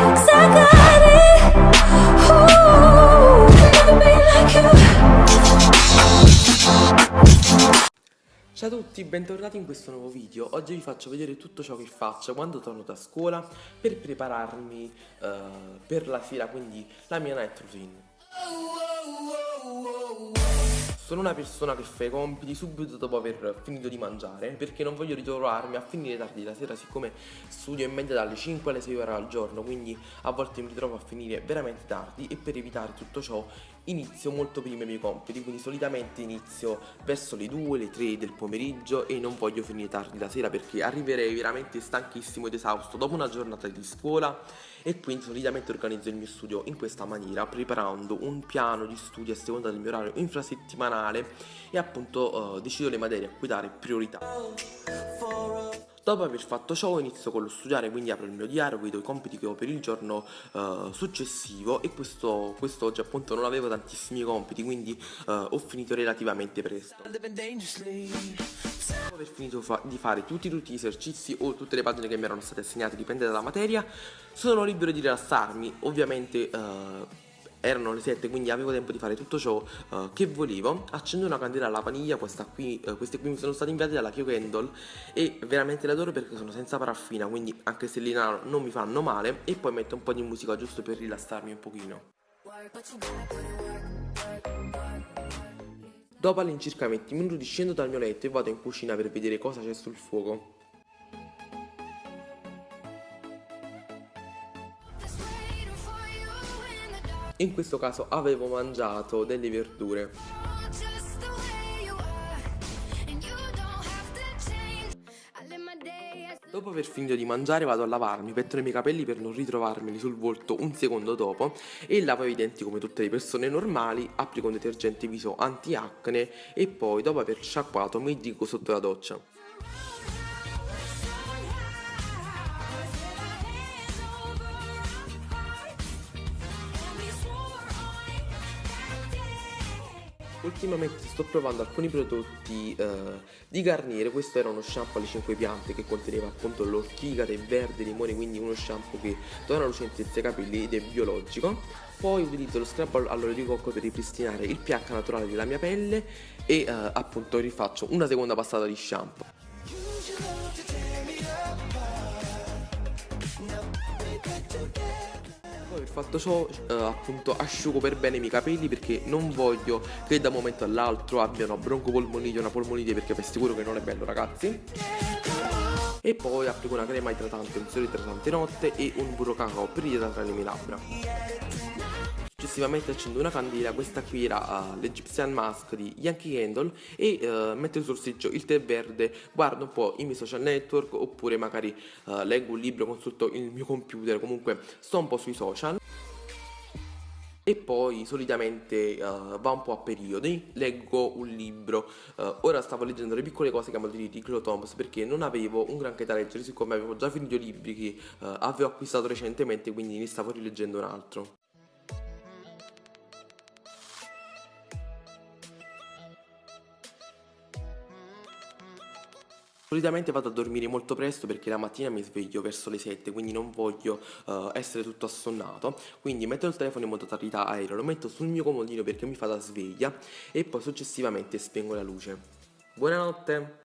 Ciao a tutti, bentornati in questo nuovo video. Oggi vi faccio vedere tutto ciò che faccio quando torno da scuola per prepararmi uh, per la sera, quindi la mia night routine. Oh, oh, oh, sono una persona che fa i compiti subito dopo aver finito di mangiare perché non voglio ritrovarmi a finire tardi la sera siccome studio in media dalle 5 alle 6 ore al giorno quindi a volte mi ritrovo a finire veramente tardi e per evitare tutto ciò inizio molto prima i miei compiti quindi solitamente inizio verso le 2, le 3 del pomeriggio e non voglio finire tardi la sera perché arriverei veramente stanchissimo ed esausto dopo una giornata di scuola e quindi solitamente organizzo il mio studio in questa maniera preparando un piano di studio a seconda del mio orario infrasettimanale e appunto uh, decido le materie a cui dare priorità. Dopo aver fatto ciò inizio con lo studiare, quindi apro il mio diario, vedo i compiti che ho per il giorno uh, successivo e questo, questo oggi appunto non avevo tantissimi compiti, quindi uh, ho finito relativamente presto. Dopo aver finito fa di fare tutti, tutti, gli esercizi o tutte le pagine che mi erano state assegnate, dipende dalla materia, sono libero di rilassarmi, ovviamente... Uh, erano le 7 quindi avevo tempo di fare tutto ciò uh, che volevo. Accendo una candela alla vaniglia questa qui, uh, queste qui mi sono state inviate dalla Kyo Candle e veramente le adoro perché sono senza paraffina quindi anche se li non mi fanno male. E poi metto un po' di musica giusto per rilassarmi un pochino. Dopo all'incirca 20 minuti scendo dal mio letto e vado in cucina per vedere cosa c'è sul fuoco in questo caso avevo mangiato delle verdure. Dopo aver finito di mangiare vado a lavarmi, petto i miei capelli per non ritrovarmeli sul volto un secondo dopo e lavo i denti come tutte le persone normali, applico un detergente viso anti-acne e poi dopo aver sciacquato mi dico sotto la doccia. Ultimamente sto provando alcuni prodotti eh, di Garnier, questo era uno shampoo alle 5 piante che conteneva appunto l'ortiga, tè verde, limone, quindi uno shampoo che dona lucentezza ai capelli ed è biologico. Poi utilizzo lo scrub all'olio di cocco per ripristinare il pH naturale della mia pelle e eh, appunto rifaccio una seconda passata di shampoo. Aver fatto ciò eh, appunto asciugo per bene i miei capelli perché non voglio che da un momento all'altro abbiano broncopolmonite o una polmonite perché vi assicuro che non è bello ragazzi. E poi applico una crema idratante, un sole idratante notte e un burro cacao per idratare le mie labbra successivamente accendo una candela, questa qui era uh, l'Egyptian Mask di Yankee Candle e uh, metto sul sorseggio il tè verde, guardo un po' i miei social network oppure magari uh, leggo un libro, consulto il mio computer, comunque sto un po' sui social e poi solitamente uh, va un po' a periodi, leggo un libro, uh, ora stavo leggendo le piccole cose che amo di Nicolo Thomas perché non avevo un granché da leggere siccome avevo già finito i libri che uh, avevo acquistato recentemente quindi ne stavo rileggendo un altro. Solitamente vado a dormire molto presto perché la mattina mi sveglio verso le 7 quindi non voglio uh, essere tutto assonnato quindi metto il telefono in modalità aereo, lo metto sul mio comodino perché mi fa da sveglia e poi successivamente spengo la luce. Buonanotte!